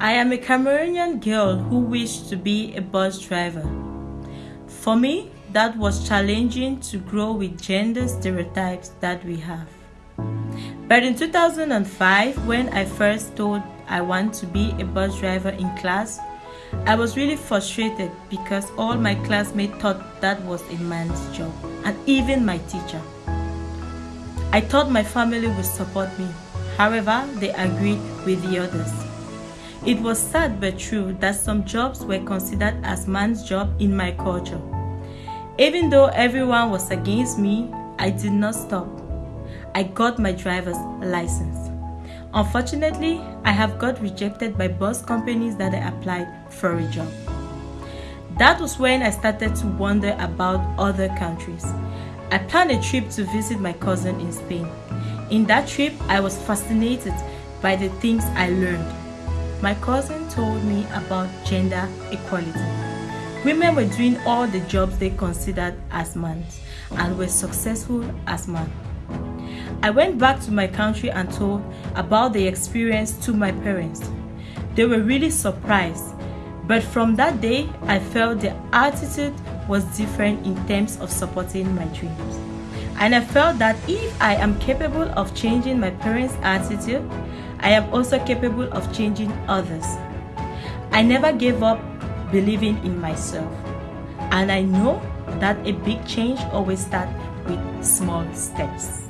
I am a Cameroonian girl who wished to be a bus driver. For me, that was challenging to grow with gender stereotypes that we have. But in 2005, when I first told I want to be a bus driver in class, I was really frustrated because all my classmates thought that was a man's job, and even my teacher. I thought my family would support me, however, they agreed with the others. It was sad but true that some jobs were considered as man's job in my culture. Even though everyone was against me, I did not stop. I got my driver's license. Unfortunately, I have got rejected by bus companies that I applied for a job. That was when I started to wonder about other countries. I planned a trip to visit my cousin in Spain. In that trip, I was fascinated by the things I learned my cousin told me about gender equality. Women were doing all the jobs they considered as men and were successful as men. I went back to my country and told about the experience to my parents. They were really surprised, but from that day, I felt the attitude was different in terms of supporting my dreams. And I felt that if I am capable of changing my parents' attitude, I am also capable of changing others. I never gave up believing in myself. And I know that a big change always starts with small steps.